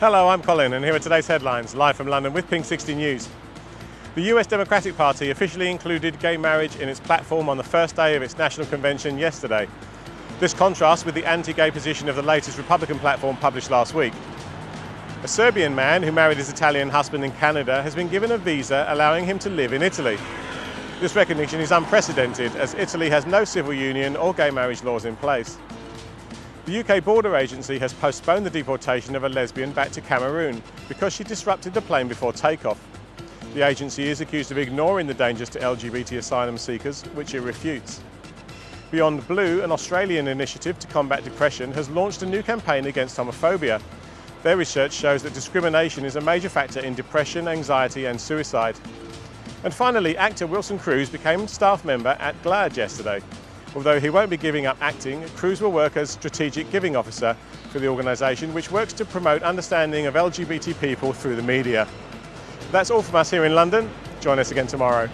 Hello, I'm Colin and here are today's headlines, live from London with Pink 60 News. The US Democratic Party officially included gay marriage in its platform on the first day of its national convention yesterday. This contrasts with the anti-gay position of the latest Republican platform published last week. A Serbian man who married his Italian husband in Canada has been given a visa allowing him to live in Italy. This recognition is unprecedented as Italy has no civil union or gay marriage laws in place. The UK Border Agency has postponed the deportation of a lesbian back to Cameroon because she disrupted the plane before takeoff. The agency is accused of ignoring the dangers to LGBT asylum seekers, which it refutes. Beyond Blue, an Australian initiative to combat depression, has launched a new campaign against homophobia. Their research shows that discrimination is a major factor in depression, anxiety and suicide. And finally, actor Wilson Cruz became staff member at GLAAD yesterday. Although he won't be giving up acting, Cruz will work as Strategic Giving Officer for the organisation, which works to promote understanding of LGBT people through the media. That's all from us here in London. Join us again tomorrow.